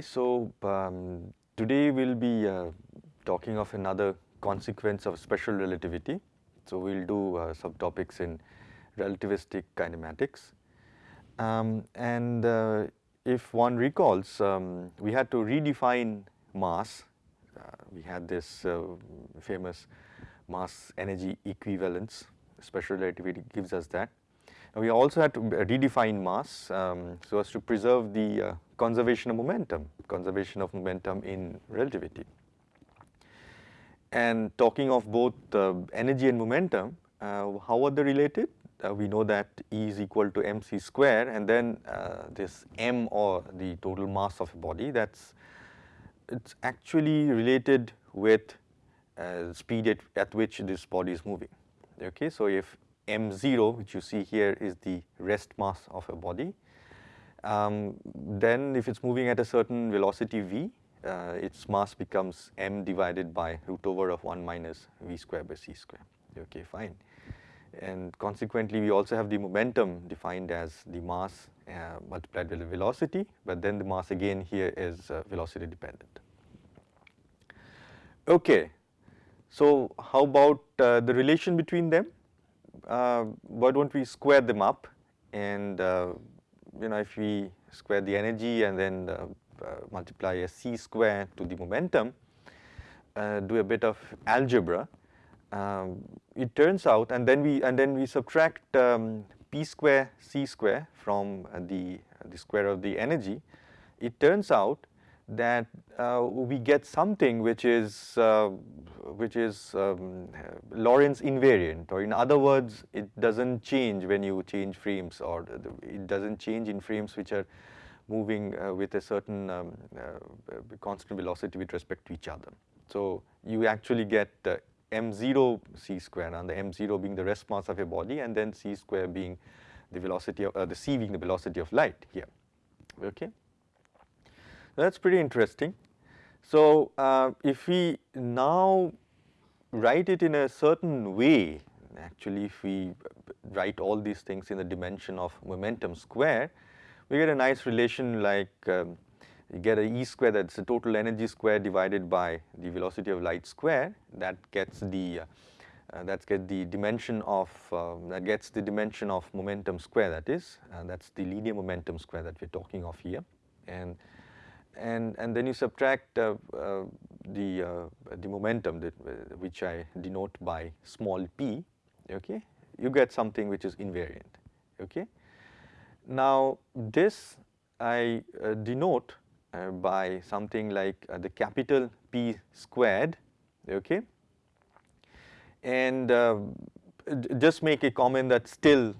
So um, today we'll be uh, talking of another consequence of special relativity. So we'll do uh, subtopics in relativistic kinematics. Um, and uh, if one recalls, um, we had to redefine mass. Uh, we had this uh, famous mass energy equivalence. Special relativity gives us that. We also had to redefine mass um, so as to preserve the uh, conservation of momentum, conservation of momentum in relativity. And talking of both uh, energy and momentum, uh, how are they related? Uh, we know that E is equal to mc square and then uh, this m or the total mass of a body that's it's actually related with uh, speed at, at which this body is moving. Okay, so if m0 which you see here is the rest mass of a body, um, then if it's moving at a certain velocity v, uh, its mass becomes m divided by root over of 1 minus v square by c square. Okay, fine. And consequently, we also have the momentum defined as the mass uh, multiplied with the velocity, but then the mass again here is uh, velocity dependent. Okay, so how about uh, the relation between them? Uh, why don't we square them up? And uh, you know if we square the energy and then uh, multiply a c square to the momentum, do a bit of algebra, um, it turns out and then we and then we subtract um, p square c square from the the square of the energy it turns out that uh, we get something which is uh, which is um, Lorentz invariant or in other words it doesn't change when you change frames or it doesn't change in frames which are moving uh, with a certain um, uh, constant velocity with respect to each other. So you actually get m0 c square and the m0 being the rest mass of a body and then c square being the velocity of uh, the c being the velocity of light here okay that's pretty interesting. So uh, if we now write it in a certain way actually if we write all these things in the dimension of momentum square we get a nice relation like um, you get a E square that's the total energy square divided by the velocity of light square. That gets the uh, that gets the dimension of uh, that gets the dimension of momentum square that is. And that's the linear momentum square that we're talking of here. And and and then you subtract uh, uh the uh, the momentum that which I denote by small p okay you get something which is invariant okay now this I uh, denote uh, by something like uh, the capital P squared, okay. And uh, just make a comment that still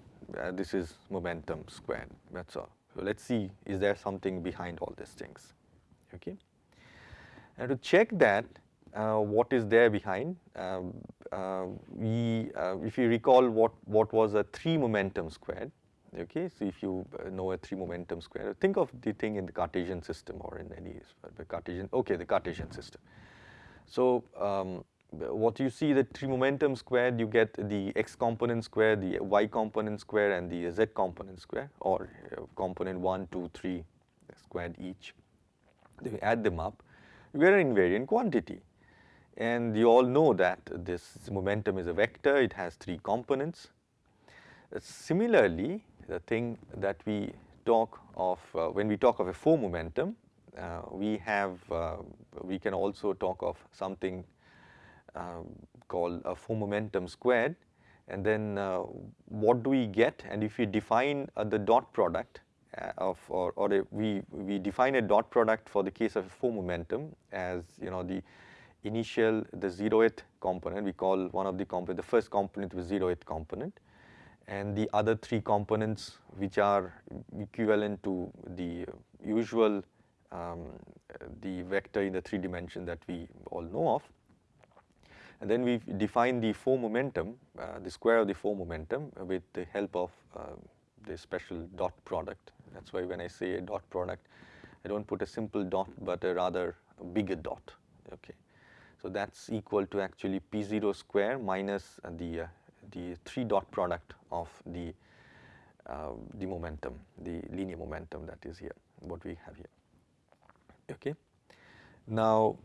this is momentum squared, that's all. So let's see, is there something behind all these things, okay. And to check that, uh, what is there behind. Um, uh, we, uh, if you recall what, what was a 3 momentum squared, Okay, so if you uh, know a three momentum square, think of the thing in the Cartesian system or in any the Cartesian. Okay, the Cartesian system. So um, what you see the three momentum squared, you get the x component square, the y component square, and the z component square, or uh, component one, two, three squared each. Then you add them up, you get an invariant quantity. And you all know that this momentum is a vector, it has three components. Uh, similarly, the thing that we talk of uh, when we talk of a four momentum, uh, we have uh, we can also talk of something um, called a four momentum squared and then uh, what do we get and if we define uh, the dot product uh, of or, or a, we we define a dot product for the case of four momentum as you know the initial the zeroth component we call one of the component the first component was zeroth component and the other three components which are equivalent to the usual um, the vector in the three dimension that we all know of. And then we define the four momentum, uh, the square of the four momentum with the help of uh, the special dot product. That's why when I say a dot product, I don't put a simple dot but a rather bigger dot, okay. So that's equal to actually P0 square minus uh, the uh, the three dot product of the uh, the momentum, the linear momentum that is here, what we have here. Okay. Now,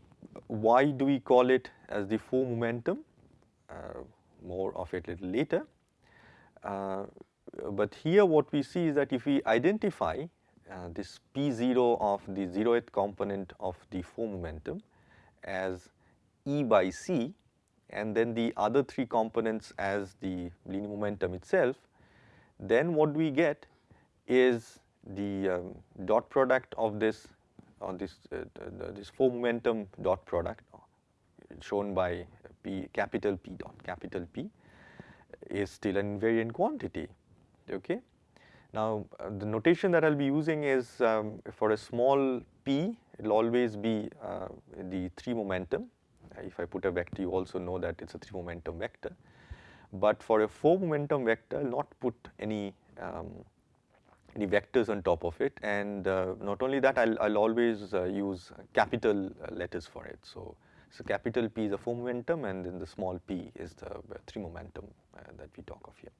why do we call it as the four momentum? Uh, more of it little later. Uh, but here what we see is that if we identify uh, this P0 of the zeroth component of the four momentum as E by C and then the other three components as the linear momentum itself, then what we get is the um, dot product of this on this uh, this four momentum dot product shown by P capital P dot capital P is still an invariant quantity okay. Now uh, the notation that I will be using is um, for a small p it will always be uh, the 3 momentum if I put a vector you also know that it is a 3 momentum vector. But for a 4 momentum vector I will not put any um, any vectors on top of it and uh, not only that I will always uh, use capital uh, letters for it. So, so capital P is a 4 momentum and then the small p is the uh, 3 momentum uh, that we talk of here.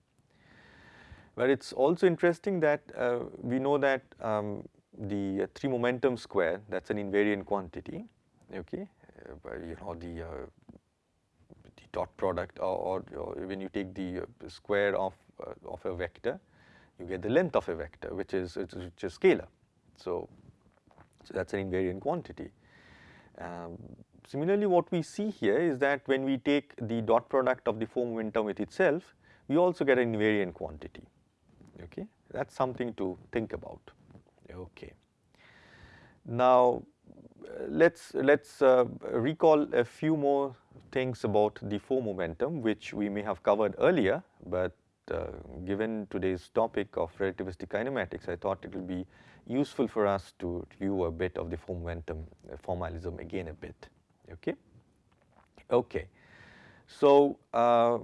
But it is also interesting that uh, we know that um, the 3 momentum square that is an invariant quantity okay uh, you know the, uh, the dot product or, or, when you take the uh, square of, of a vector you get the length of a vector which is which is scalar. So, so that is an invariant quantity. Um, similarly what we see here is that when we take the dot product of the four momentum with itself we also get an invariant quantity okay? That is something to think about. Okay. Now let's let's uh, recall a few more things about the four momentum which we may have covered earlier but uh, given today's topic of relativistic kinematics I thought it will be useful for us to review a bit of the four momentum uh, formalism again a bit. Okay? Okay. So uh,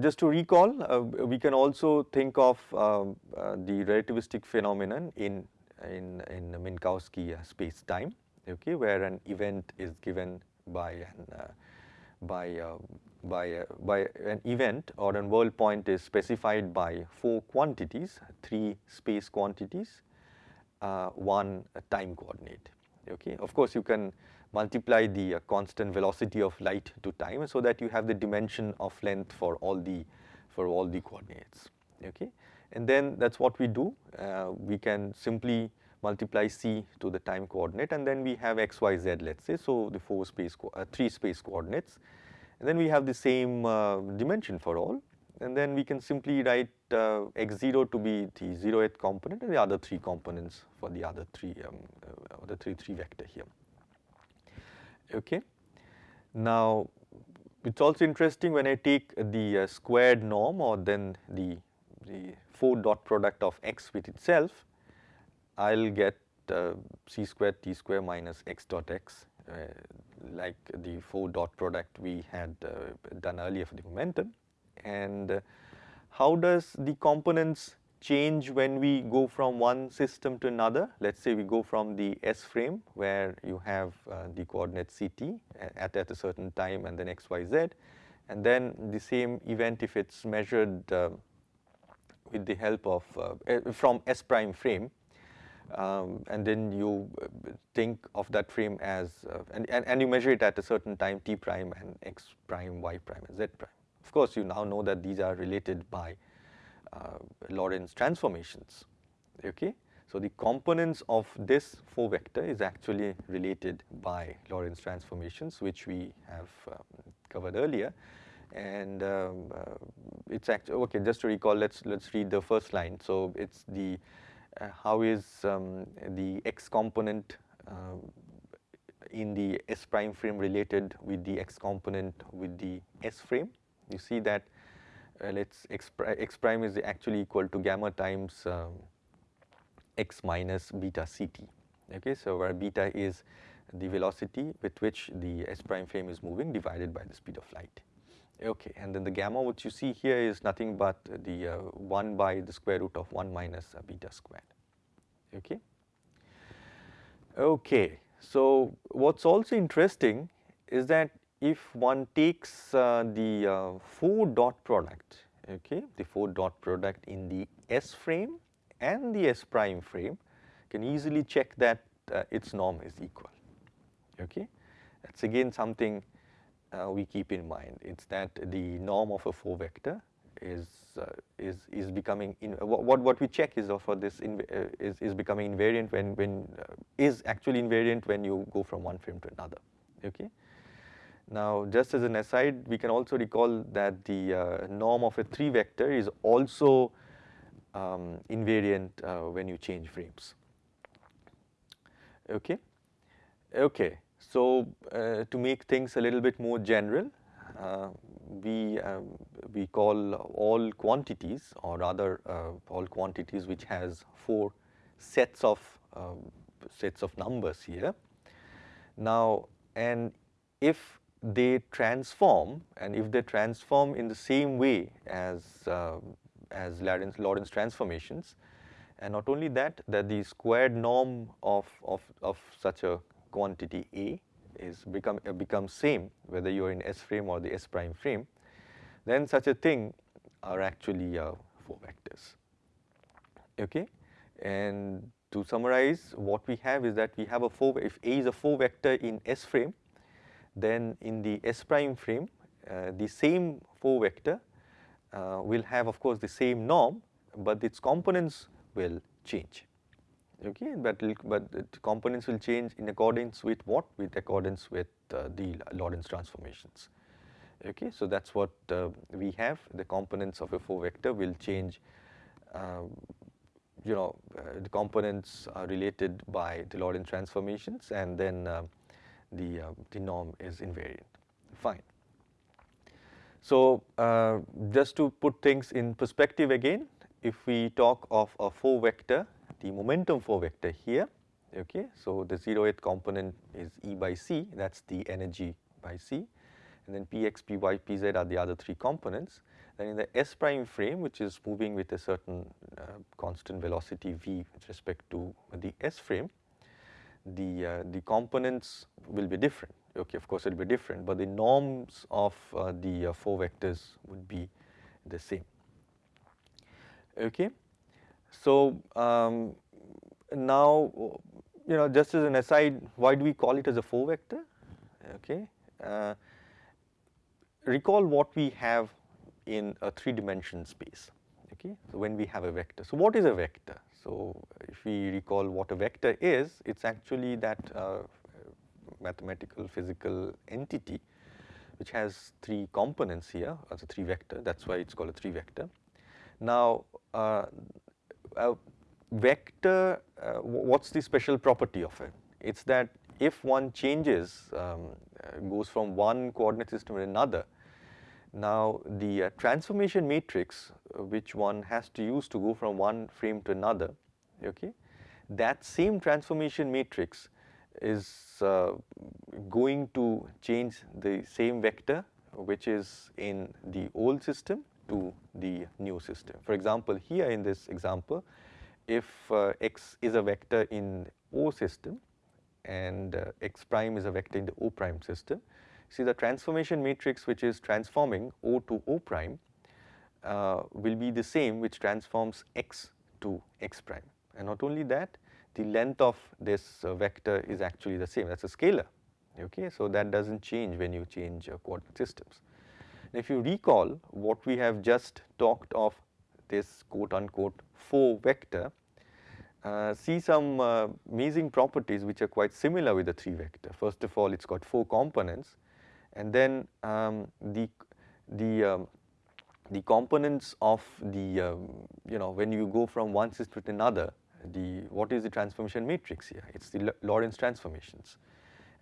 just to recall uh, we can also think of um, uh, the relativistic phenomenon in in, in Minkowski uh, space time, okay, where an event is given by an uh, by uh, by uh, by an event or an world point is specified by four quantities, three space quantities, uh, one time coordinate. Okay, of course you can multiply the uh, constant velocity of light to time so that you have the dimension of length for all the for all the coordinates. Okay, and then that is what we do. Uh, we can simply multiply c to the time coordinate and then we have x, y, z let us say. So, the 4 space, uh, 3 space coordinates and then we have the same uh, dimension for all and then we can simply write uh, x0 to be the 0th component and the other 3 components for the other 3, um, uh, the 3, 3 vector here. Okay. Now, it is also interesting when I take the uh, squared norm or then the the 4 dot product of x with itself, I will get uh, c square t square minus x dot x uh, like the 4 dot product we had uh, done earlier for the momentum. And uh, how does the components change when we go from one system to another? Let us say we go from the S frame where you have uh, the coordinate ct at, at a certain time and then x, y, z and then the same event if it is measured uh, with the help of uh, eh, from S prime frame um, and then you uh, think of that frame as uh, and, and, and you measure it at a certain time t prime and x prime, y prime and z prime. Of course, you now know that these are related by Lorentz transformations. Okay, so the components of this 4 vector is actually related by Lorentz transformations, which we have um, covered earlier. And um, uh, it's actually okay just to recall let's let's read the first line. So it's the uh, how is um, the x component uh, in the s prime frame related with the x component with the s frame? You see that uh, let's x, pri x prime is actually equal to gamma times um, x minus beta ct okay so where beta is the velocity with which the s prime frame is moving divided by the speed of light Okay, and then the gamma what you see here is nothing but the uh, 1 by the square root of 1 minus uh, beta squared. Okay. Okay, so what's also interesting is that if one takes uh, the uh, 4 dot product, okay, the 4 dot product in the S frame and the S prime frame, can easily check that uh, its norm is equal. Okay, that's again something uh, we keep in mind. It's that the norm of a 4 vector is uh, is is becoming in, what what we check is for this in, uh, is is becoming invariant when when is actually invariant when you go from one frame to another. Okay. Now, just as an aside, we can also recall that the uh, norm of a 3 vector is also um, invariant uh, when you change frames. Okay. Okay. So, uh, to make things a little bit more general, uh, we um, we call all quantities or rather uh, all quantities which has four sets of um, sets of numbers here. Now, and if they transform and if they transform in the same way as uh, as Lorentz, transformations and not only that that the squared norm of, of, of such a quantity A is become uh, becomes same whether you are in S frame or the S prime frame, then such a thing are actually uh, 4 vectors. Okay? And to summarize what we have is that we have a 4 if A is a 4 vector in S frame then in the S prime frame uh, the same 4 vector uh, will have of course the same norm but its components will change. Okay but but the components will change in accordance with what? With accordance with uh, the Lorentz transformations. Okay so that's what uh, we have. The components of a 4 vector will change um, you know uh, the components are related by the Lorentz transformations and then uh, the uh, the norm is invariant fine so uh, just to put things in perspective again if we talk of a 4 vector the momentum 4 vector here okay. So, the 0th component is E by C that is the energy by C and then Px, Py, Pz are the other three components. Then in the S prime frame which is moving with a certain uh, constant velocity v with respect to the S frame, the, uh, the components will be different okay of course it will be different but the norms of uh, the uh, 4 vectors would be the same okay. So, um, now you know just as an aside why do we call it as a 4 vector okay. Uh, recall what we have in a 3 dimension space okay. So, when we have a vector. So, what is a vector? So, if we recall what a vector is it is actually that uh, mathematical physical entity which has 3 components here as a 3 vector that is why it is called a 3 vector. Now, uh, a vector, uh, what's the special property of it? It's that if one changes, um, uh, goes from one coordinate system to another, now the uh, transformation matrix uh, which one has to use to go from one frame to another, okay, that same transformation matrix is uh, going to change the same vector which is in the old system to the new system. For example, here in this example, if uh, x is a vector in O system and uh, x prime is a vector in the O prime system, see the transformation matrix which is transforming O to O prime uh, will be the same which transforms x to x prime. And not only that, the length of this uh, vector is actually the same, that is a scalar, okay. So, that does not change when you change uh, coordinate systems. If you recall what we have just talked of this quote unquote 4 vector, uh, see some uh, amazing properties which are quite similar with the 3 vector. First of all, it has got 4 components and then um, the, the, um, the components of the, um, you know, when you go from one system to another, the, what is the transformation matrix here? It is the Lorentz transformations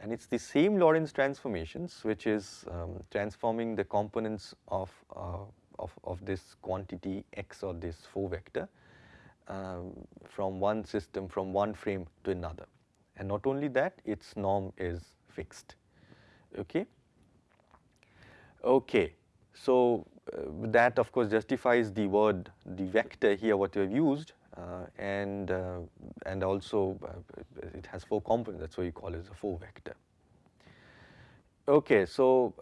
and it is the same Lorentz transformations which is um, transforming the components of, uh, of, of this quantity x or this 4 vector um, from one system from one frame to another and not only that its norm is fixed okay. Okay, so uh, that of course justifies the word the vector here what you have used uh, and uh, and also uh, it has 4 components. That is why you call it a 4 vector. Okay, so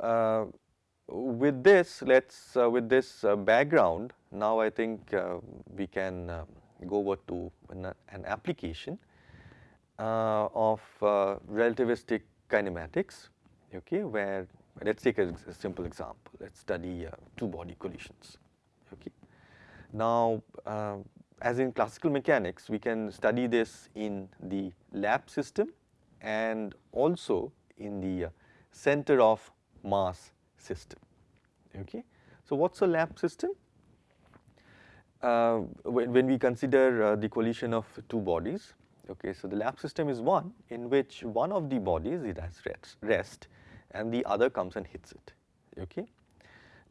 with this let us with this background now I think we can go over to an, an application uh, of uh, relativistic kinematics, okay, where let us take a, a, simple example. Let us study uh, two body collisions. Okay. Now, uh, as in classical mechanics, we can study this in the lab system and also in the uh, center of mass system. Okay. So, what is a lab system? Uh, when, when, we consider uh, the collision of two bodies, okay, so the lab system is one in which one of the bodies it has rest, rest and the other comes and hits it. Okay.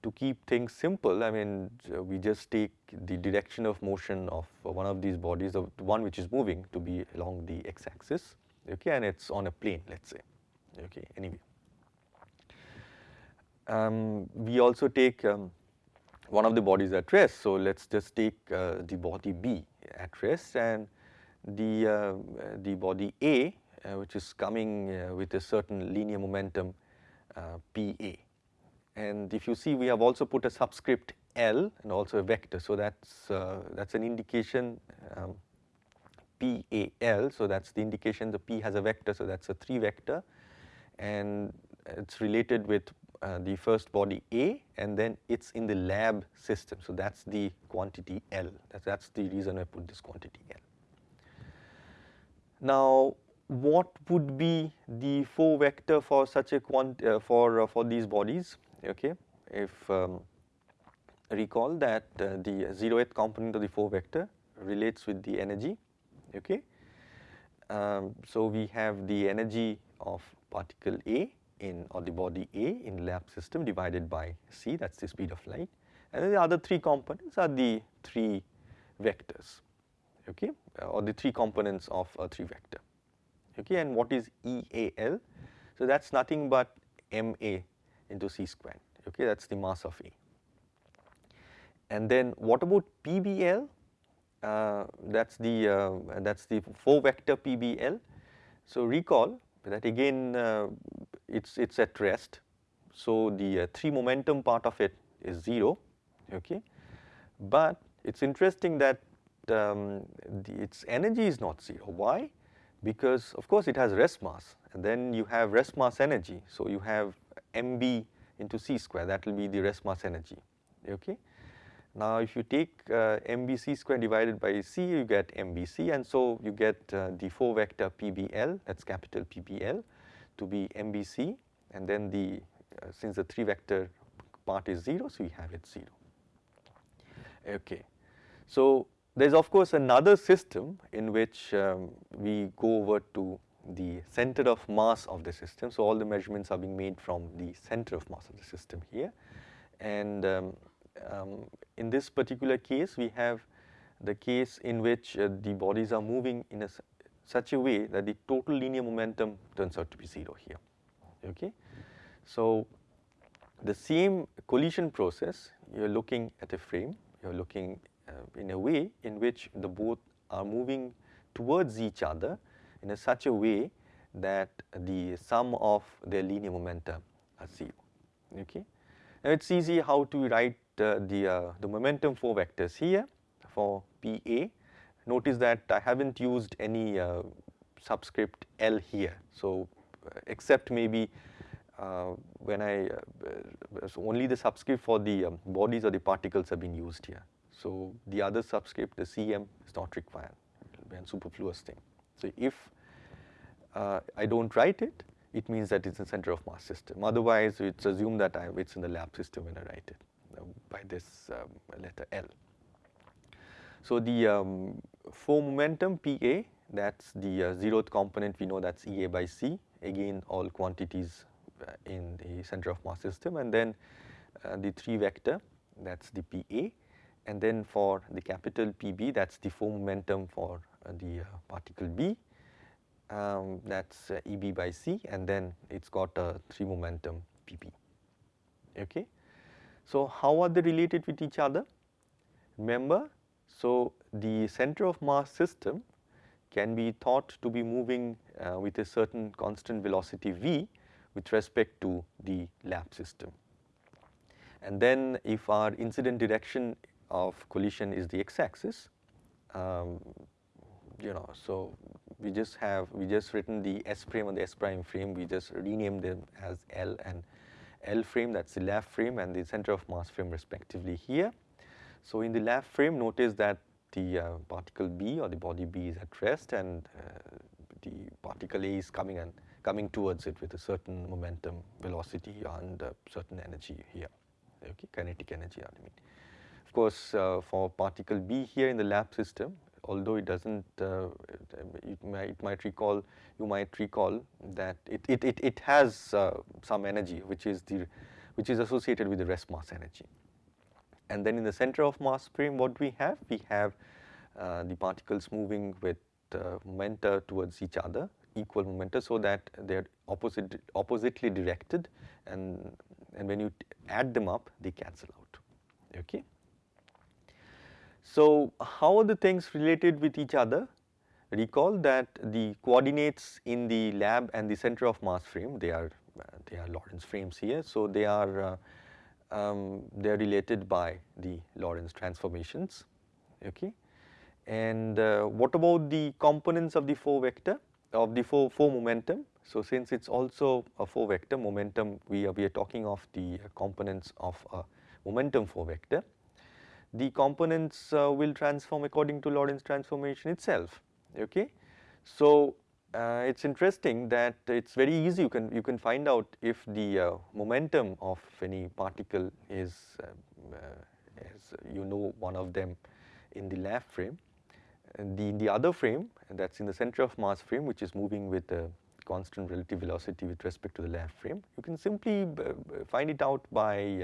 To keep things simple, I mean we just take the direction of motion of one of these bodies, the one which is moving to be along the x-axis, okay, and it's on a plane, let's say. Okay. Anyway, um, we also take um, one of the bodies at rest. So let's just take uh, the body B at rest and the uh, the body A, uh, which is coming uh, with a certain linear momentum uh, PA. And if you see, we have also put a subscript L and also a vector. So that's uh, that's an indication um, PAL. So that's the indication the P has a vector. So that's a three vector, and it's related with uh, the first body A and then it's in the lab system. So that's the quantity L. That's, that's the reason I put this quantity L. Now, what would be the four vector for such a quant uh, for uh, for these bodies? Okay if um, recall that uh, the zeroth component of the four vector relates with the energy okay? Um, so we have the energy of particle A in or the body A in lab system divided by c that's the speed of light. And then the other three components are the three vectors okay? Or the three components of a three vector okay and what is EAL so that's nothing but MA into c squared. Okay that's the mass of A. And then what about PBL uh, that's the uh, that's the four vector PBL so recall that again uh, it's it's at rest. So the uh, three momentum part of it is 0 okay but it's interesting that um, the, its energy is not 0 why because of course it has rest mass and then you have rest mass energy. So you have mb into c square that will be the rest mass energy okay. Now if you take uh, mbc square divided by c you get mbc and so you get uh, the 4 vector pbl that's capital PBL to be mbc and then the uh, since the 3 vector part is 0 so we have it 0 okay. So there is of course another system in which um, we go over to the center of mass of the system. So all the measurements are being made from the center of mass of the system here. And um, um, in this particular case, we have the case in which uh, the bodies are moving in a, such a way that the total linear momentum turns out to be 0 here, okay. So the same collision process, you are looking at a frame, you are looking in a way in which the both are moving towards each other in a such a way that the sum of their linear momentum are zero. Okay. Now it's easy how to write uh, the uh, the momentum four vectors here for PA. Notice that I haven't used any uh, subscript L here. So uh, except maybe uh, when I so only the subscript for the um, bodies or the particles have been used here. So the other subscript, the CM is not required, it will be a superfluous thing. So if uh, I don't write it, it means that it's a center of mass system. Otherwise, it's assumed that it's in the lab system when I write it uh, by this um, letter L. So the um, four momentum PA, that's the uh, zeroth component, we know that's EA by C, again all quantities uh, in the center of mass system and then uh, the three vector, that's the PA and then for the capital PB that's the four momentum for uh, the uh, particle B um, that's uh, EB by C and then it's got a 3 momentum PP okay. So how are they related with each other? Remember so the center of mass system can be thought to be moving uh, with a certain constant velocity v with respect to the lab system. And then if our incident direction of collision is the x-axis, um, you know, so we just have we just written the S frame and the S prime frame. We just renamed them as L and L frame. That's the lab frame and the center of mass frame respectively here. So in the lab frame, notice that the uh, particle B or the body B is at rest and uh, the particle A is coming and coming towards it with a certain momentum, velocity and uh, certain energy here, okay, kinetic energy I mean. Of course, uh, for particle B here in the lab system, although it doesn't, uh, it, might, it, might, recall, you might recall that it, it, it, it has uh, some energy which is the, which is associated with the rest mass energy. And then in the center of mass frame what we have? We have uh, the particles moving with uh, momenta towards each other, equal momenta so that they are opposite, oppositely directed and, and when you add them up they cancel out, okay. So, how are the things related with each other? Recall that the coordinates in the lab and the center of mass frame, they are, uh, they are Lorentz frames here. So, they are, uh, um, they are related by the Lorentz transformations, okay. And uh, what about the components of the 4 vector, of the 4, 4 momentum? So, since it is also a 4 vector momentum, we are, we are talking of the components of a momentum 4 vector the components uh, will transform according to Lorentz transformation itself. Okay. So, uh, it is interesting that it is very easy you can you can find out if the uh, momentum of any particle is uh, as you know one of them in the lab frame and the the other frame that is in the center of mass frame which is moving with a constant relative velocity with respect to the lab frame you can simply uh, find it out by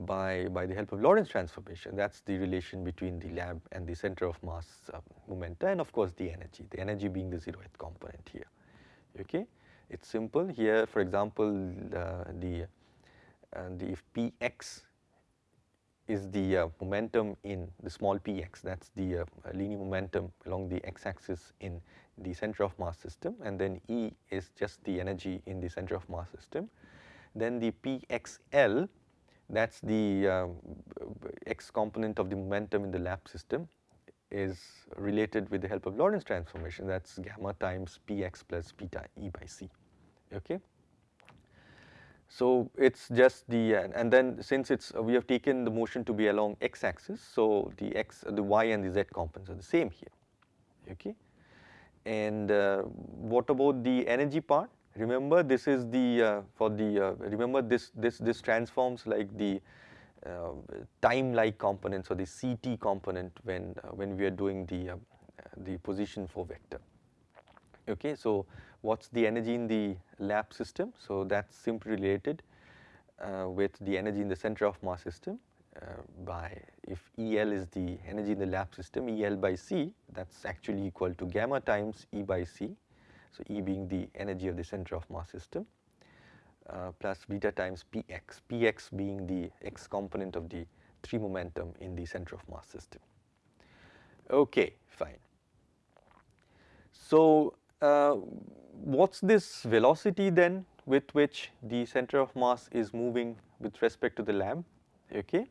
by, by the help of Lorentz transformation. That is the relation between the lab and the center of mass uh, momenta and of course the energy, the energy being the zeroth component here. Okay. It is simple here for example uh, the, uh, the if px is the uh, momentum in the small px that is the uh, linear momentum along the x axis in the center of mass system and then E is just the energy in the center of mass system. Then the pxl that is the uh, x component of the momentum in the lab system is related with the help of Lorentz transformation that is gamma times px plus beta e by c okay. So it is just the and then since it is we have taken the motion to be along x axis so the x the y and the z components are the same here okay. And uh, what about the energy part Remember this is the uh, for the uh, remember this this this transforms like the uh, time like components or the CT component when uh, when we are doing the uh, the position four vector. Okay, so what's the energy in the lab system? So that's simply related uh, with the energy in the center of mass system by if EL is the energy in the lab system EL by C that's actually equal to gamma times E by C so, E being the energy of the center of mass system uh, plus beta times Px, Px being the x component of the 3 momentum in the center of mass system. Okay, fine. So, uh, what's this velocity then with which the center of mass is moving with respect to the lab? Okay,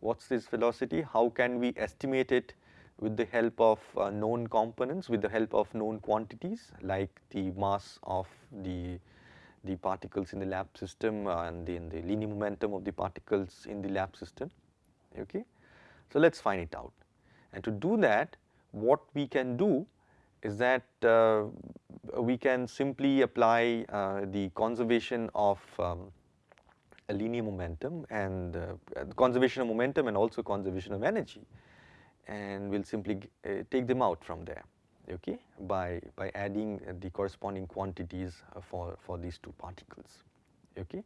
what's this velocity? How can we estimate it with the help of uh, known components, with the help of known quantities like the mass of the, the particles in the lab system and in the linear momentum of the particles in the lab system. Okay. So, let us find it out and to do that what we can do is that uh, we can simply apply uh, the conservation of um, linear momentum and uh, conservation of momentum and also conservation of energy and we will simply uh, take them out from there okay by by adding the corresponding quantities uh, for for these two particles okay.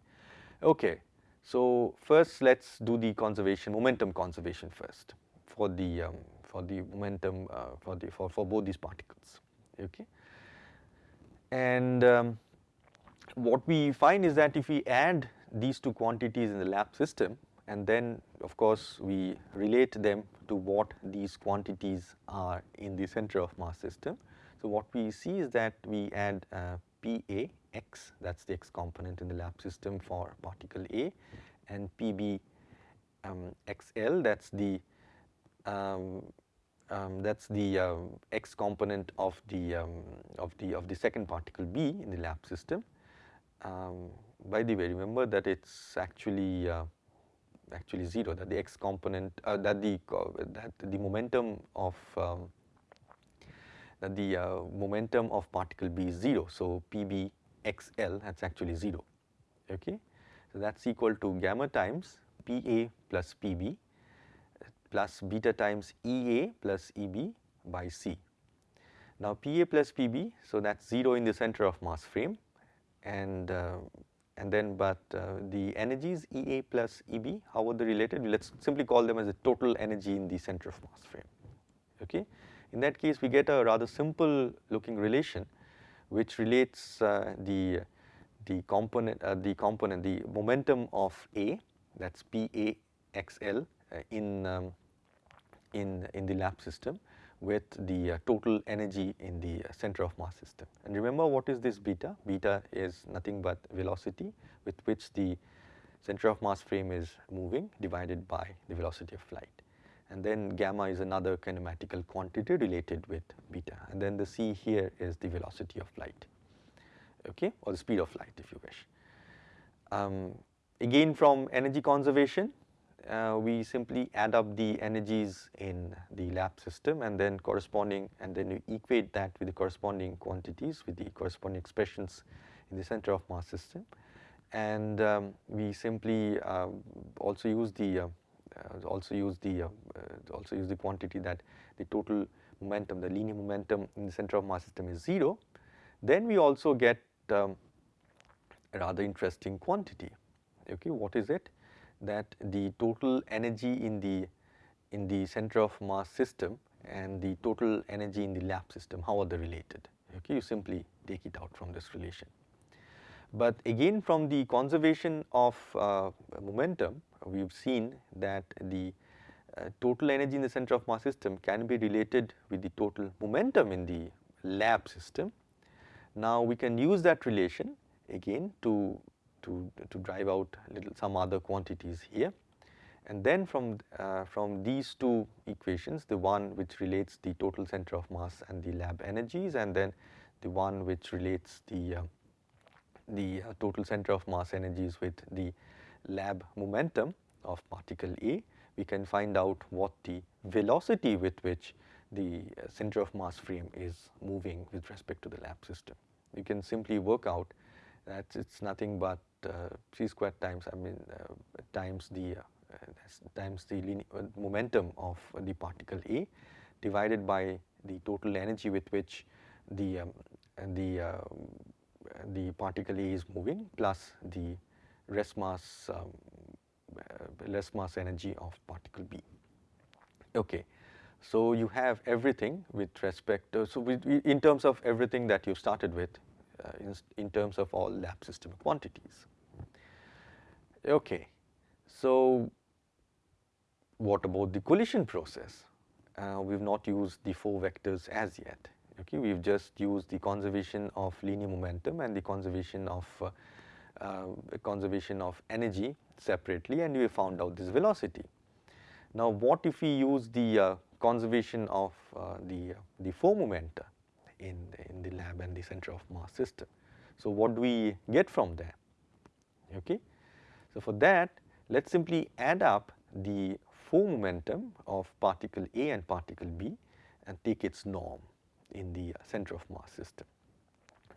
Okay so first let's do the conservation momentum conservation first for the um, for the momentum uh, for the for, for both these particles okay. And um, what we find is that if we add these two quantities in the lab system and then of course we relate them to what these quantities are in the center of mass system. So what we see is that we add uh, PA x that is the x component in the lab system for particle A and PB um, XL that is the um, um, that is the uh, x component of the um, of the of the second particle B in the lab system. Um, by the way, remember that it's actually uh, actually zero. That the x component uh, that the that the momentum of um, that the uh, momentum of particle B is zero. So PB XL that's actually zero. Okay, so that's equal to gamma times PA plus PB plus beta times EA plus EB by C. Now PA plus PB, so that's 0 in the center of mass frame and uh, and then but uh, the energies EA plus EB, how are they related? Let us simply call them as the total energy in the center of mass frame. Okay. In that case we get a rather simple looking relation which relates uh, the the component uh, the component the momentum of A that's PA XL uh, in um, in in the lab system with the uh, total energy in the uh, center of mass system. And remember what is this beta? Beta is nothing but velocity with which the center of mass frame is moving divided by the velocity of light. And then gamma is another kinematical quantity related with beta and then the c here is the velocity of light okay or the speed of light if you wish. Um, again from energy conservation uh, we simply add up the energies in the lab system and then corresponding and then you equate that with the corresponding quantities with the corresponding expressions in the center of mass system. And um, we simply uh, also use the uh, uh also use the uh, uh, also use the quantity that the total momentum the linear momentum in the center of mass system is 0 then we also get um, a rather interesting quantity. Okay what is it that the total energy in the in the center of mass system and the total energy in the lab system, how are they related? Okay, you simply take it out from this relation. But again from the conservation of uh, momentum, we have seen that the uh, total energy in the center of mass system can be related with the total momentum in the lab system. Now we can use that relation again to to, to drive out little some other quantities here. And then from, uh, from these two equations, the one which relates the total center of mass and the lab energies and then the one which relates the, uh, the uh, total center of mass energies with the lab momentum of particle A, we can find out what the velocity with which the uh, center of mass frame is moving with respect to the lab system. You can simply work out that it's nothing but c squared times I mean uh, times the uh, times the momentum of the particle A divided by the total energy with which the um, the the particle A is moving plus the rest mass um, rest mass energy of particle B. Okay. So, you have everything with respect to, so with, in terms of everything that you started with uh, in, in terms of all lab system quantities. Okay. So, what about the collision process? Uh, we have not used the four vectors as yet. Okay, we have just used the conservation of linear momentum and the conservation of uh, uh, conservation of energy separately and we found out this velocity. Now, what if we use the uh, conservation of uh, the, the four momenta? In the, in the lab and the center of mass system. So, what do we get from there? Okay. So, for that let us simply add up the four momentum of particle A and particle B and take its norm in the center of mass system.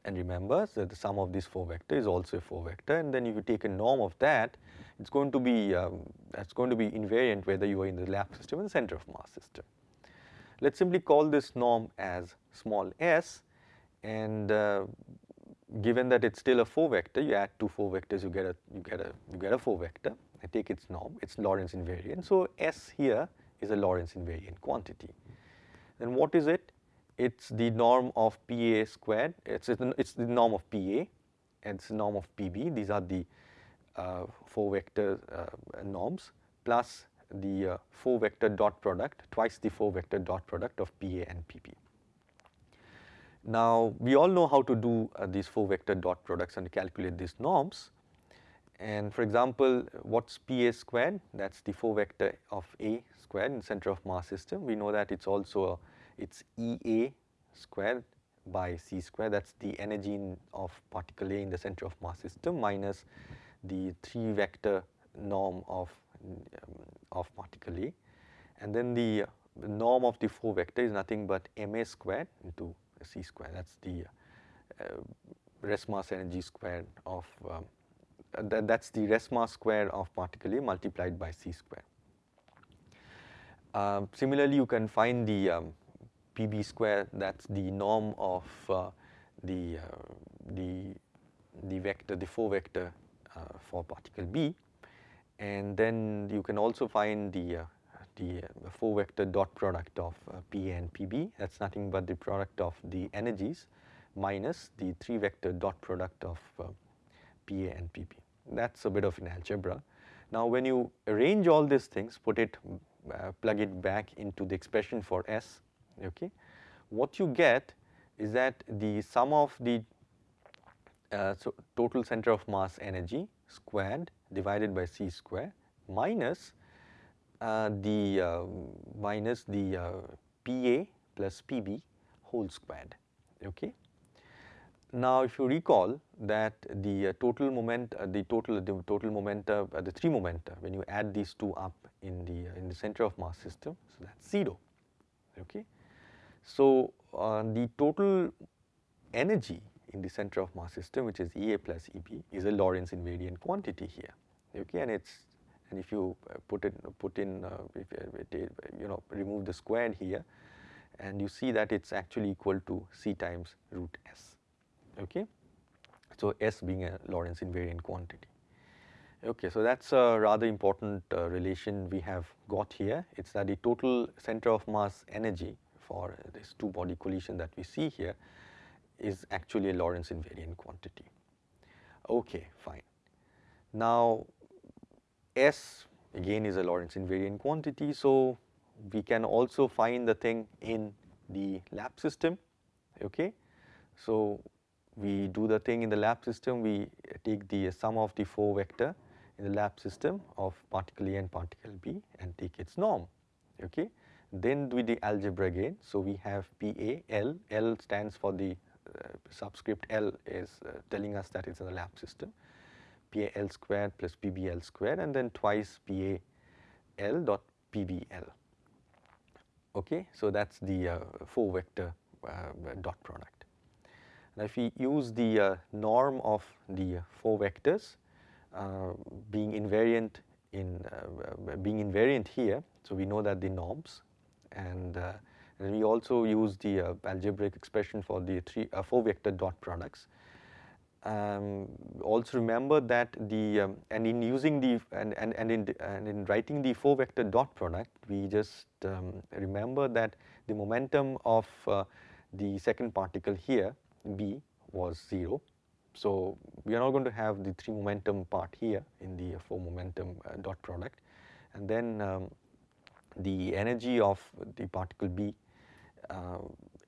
And remember so the sum of these four vector is also a four vector and then if you take a norm of that it is going to be um, it's going to be invariant whether you are in the lab system or the center of mass system. Let us simply call this norm as small s and uh, given that it is still a 4 vector you add two 4 vectors you get a you get a you get a 4 vector I take its norm it is Lorentz invariant. So, S here is a Lorentz invariant quantity. Then what is it? It is the norm of PA squared it is it is the norm of PA and it is the norm of PB these are the uh, 4 vector uh, norms plus the uh, 4 vector dot product twice the 4 vector dot product of PA and PP. Now we all know how to do uh, these 4 vector dot products and calculate these norms And for example, what's PA squared? That's the 4 vector of A squared in center of mass system. We know that it's also a, it's EA squared by C square that is the energy in, of particle A in the center of mass system minus the 3 vector norm of, of particle A and then the, norm of the 4 vector is nothing but ma squared into c square that is the uh, rest mass energy squared of um, that, that is the rest mass square of particle A multiplied by c square. Um, similarly, you can find the um, PB square. That's the norm of uh, the, uh, the, the vector, the 4 vector uh, for particle B and then you can also find the, uh, the 4 vector dot product of P and PB that's nothing but the product of the energies minus the 3 vector dot product of PA and PB. That's a bit of an algebra. Now when you arrange all these things, put it, uh, plug it back into the expression for S, okay, what you get is that the sum of the uh, so total center of mass energy squared divided by c square minus uh, the uh, minus the uh, PA plus PB whole squared okay. Now if you recall that the uh, total moment uh, the total the total momenta the three momenta when you add these two up in the in the center of mass system so that's 0 okay. So, uh, the total energy in the center of mass system which is EA plus EB is a Lorentz invariant quantity here okay and it's and if you uh, put it put in uh, uh, you know remove the squared here and you see that it's actually equal to C times root S okay. So, S being a Lorentz invariant quantity. Okay, so that's a rather important uh, relation we have got here. It's that the total center of mass energy for this two body collision that we see here is actually a Lorentz invariant quantity. Okay, fine. Now S again is a Lorentz invariant quantity, so we can also find the thing in the lab system, okay. So we do the thing in the lab system, we take the sum of the 4 vector in the lab system of particle A and particle B and take its norm, okay. Then do the algebra again. So we have PA, L, L stands for the subscript L is uh, telling us that it's in the lab system. PA L squared plus PBL squared and then twice PAL dot PBL. Okay, so that's the uh, 4 vector uh, dot product. Now if we use the uh, norm of the 4 vectors uh, being invariant in being invariant here, so we know that the norms and, uh, and we also use the uh, algebraic expression for the three uh, four vector dot products. Um, also remember that the um, and in using the and, and, and, in, and in writing the four vector dot product we just um, remember that the momentum of uh, the second particle here B was 0. So, we are not going to have the 3 momentum part here in the 4 momentum uh, dot product and then um, the energy of the particle B uh,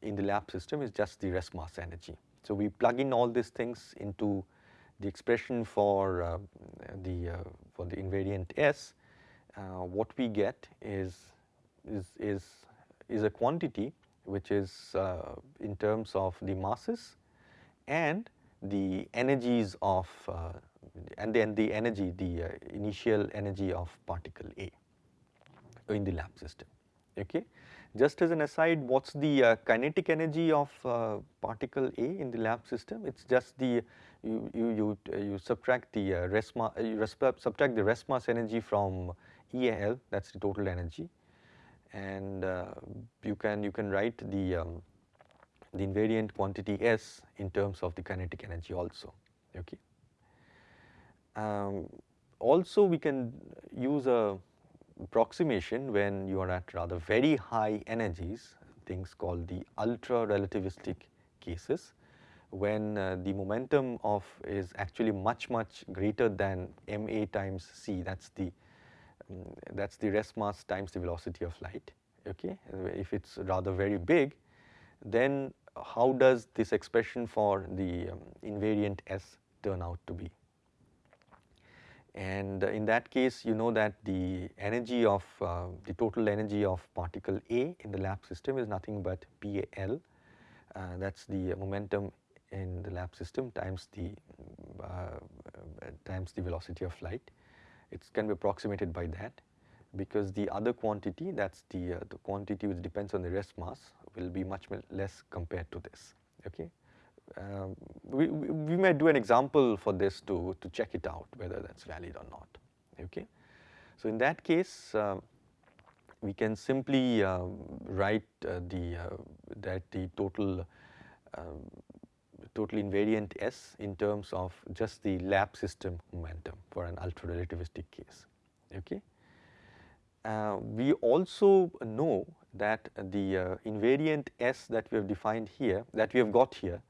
in the lab system is just the rest mass energy. So, we plug in all these things into the expression for uh, the uh, for the invariant S, uh, what we get is is is is a quantity which is uh, in terms of the masses and the energies of uh, and then the energy the initial energy of particle A in the lab system. Okay. Just as an aside, what is the uh, kinetic energy of uh, particle A in the lab system? It is just the you you you, you subtract the uh, rest mass you subtract the rest mass energy from EAL that is the total energy and you can you can write the um, the invariant quantity S in terms of the kinetic energy also okay. Um, also we can use a approximation when you are at rather very high energies, things called the ultra relativistic cases, when uh, the momentum of is actually much much greater than ma times c that is the um, that is the rest mass times the velocity of light okay? If it is rather very big then how does this expression for the um, invariant s turn out to be and in that case you know that the energy of uh, the total energy of particle A in the lab system is nothing but PAL uh, that is the momentum in the lab system times the uh, times the velocity of light. It can be approximated by that because the other quantity that is the, uh, the quantity which depends on the rest mass will be much less compared to this okay. Um, we, we, we, may do an example for this to, to check it out whether that is valid or not okay. So in that case uh, we can simply uh, write uh, the uh, that the total total invariant S in terms of just the lab system momentum for an ultra relativistic case okay. Uh, we also know that the uh, invariant S that we have defined here that we have got here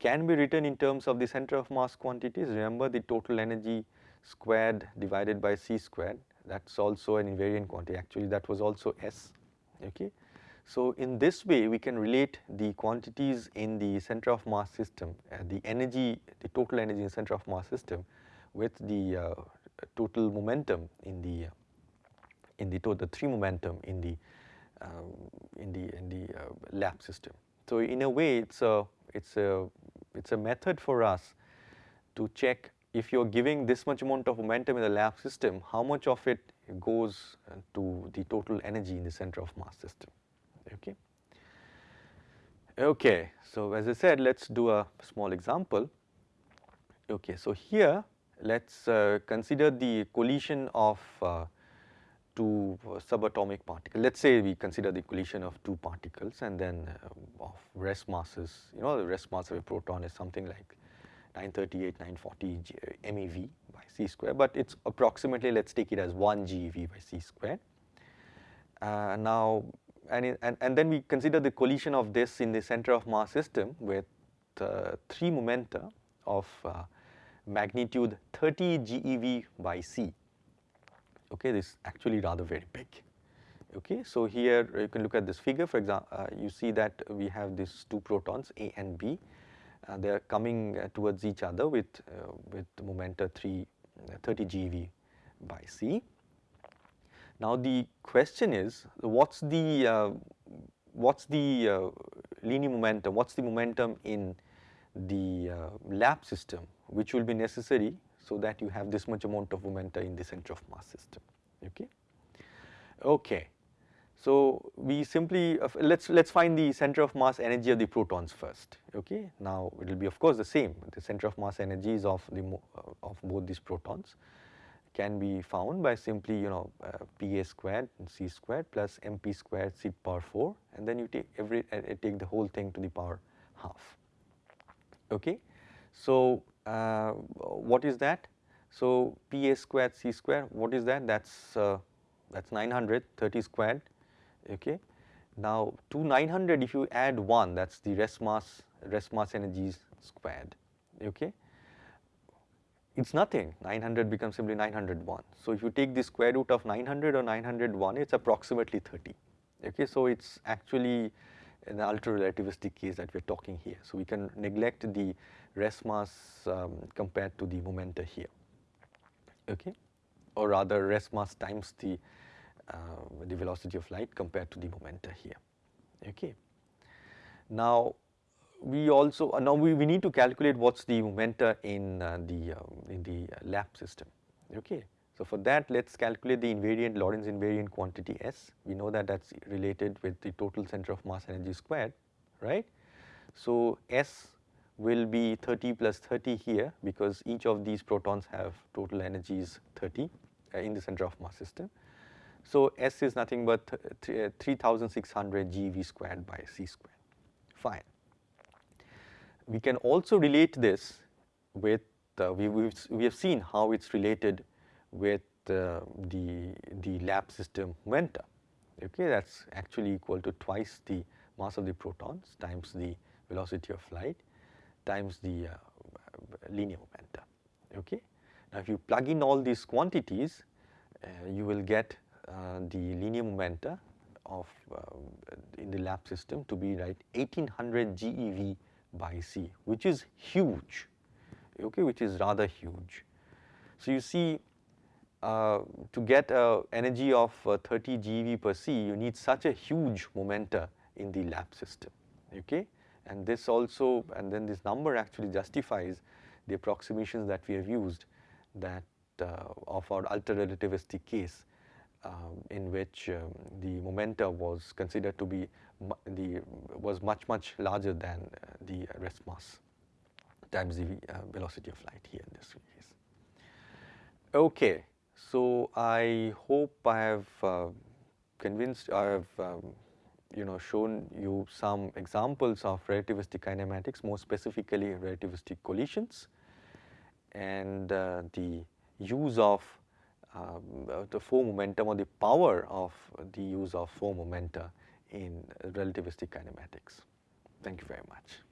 can be written in terms of the center of mass quantities. Remember the total energy squared divided by c squared that is also an invariant quantity actually that was also S okay. So in this way we can relate the quantities in the center of mass system uh, the energy the total energy in center of mass system with the uh, total momentum in the in the total three momentum in the um, in the in the uh, lab system. So in a way it's a it's a it's a method for us to check if you're giving this much amount of momentum in the lab system, how much of it goes uh, to the total energy in the center of mass system, okay. Okay, so as I said, let's do a small example. Okay, so here let's uh, consider the collision of uh, two subatomic particles. Let's say we consider the collision of two particles and then uh, of rest masses, you know the rest mass of a proton is something like 938, 940 G, uh, MeV by c square, but it's approximately let's take it as 1 GeV by c square. Uh, now, and, and, and then we consider the collision of this in the center of mass system with uh, three momenta of uh, magnitude 30 GeV by c okay this is actually rather very big. Okay so here you can look at this figure. For example uh, you see that we have these two protons a and b. Uh, they are coming uh, towards each other with uh, with momenta 3 uh, 30 GeV by c. Now the question is what's the uh, what's the linear momentum what's the momentum in the lab system which will be necessary so that you have this much amount of momenta in the center of mass system okay? Okay so we simply uh, let's let's find the center of mass energy of the protons first okay? Now it will be of course the same. The center of mass energies of the uh, of both these protons can be found by simply you know uh, pa squared and c squared plus mp squared c power 4 and then you take every uh, take the whole thing to the power half okay? So what is that? So Pa squared C square, what is that? That's uh, that's 900, 30 squared, okay. Now to 900 if you add 1 that's the rest mass, rest mass energies squared, okay. It's nothing, 900 becomes simply 901. So if you take the square root of 900 or 901 it's approximately 30, okay. So it's actually an ultra relativistic case that we are talking here. So we can neglect the rest mass um, compared to the momenta here, okay, or rather rest mass times the uh, the velocity of light compared to the momenta here, okay. Now we also uh, now we, we need to calculate what's the momenta in uh, the uh, in the lab system, okay. So for that let's calculate the invariant Lorentz invariant quantity S. We know that that's related with the total center of mass energy squared, right. So S will be 30 plus 30 here because each of these protons have total energies 30 uh, in the center of mass system. So S is nothing but th 3600 GeV squared by C squared, fine. We can also relate this with, uh, we, we have seen how it's related with uh, the, the lab system momenta, okay, that's actually equal to twice the mass of the protons times the velocity of light times the uh, linear momenta, okay. Now if you plug in all these quantities, uh, you will get uh, the linear momenta of uh, in the lab system to be right 1800 GeV by C, which is huge, okay, which is rather huge. So you see uh, to get a energy of uh, 30 GeV per c, you need such a huge momenta in the lab system, okay. And this also, and then this number actually justifies the approximations that we have used that uh, of our ultra-relativistic case um, in which um, the momenta was considered to be the was much much larger than uh, the rest mass times the uh, velocity of light here in this case. Okay, so I hope I have uh, convinced, I have um, you know shown you some examples of relativistic kinematics, more specifically relativistic collisions and uh, the use of um, the four momentum or the power of the use of four momenta in relativistic kinematics. Thank you very much.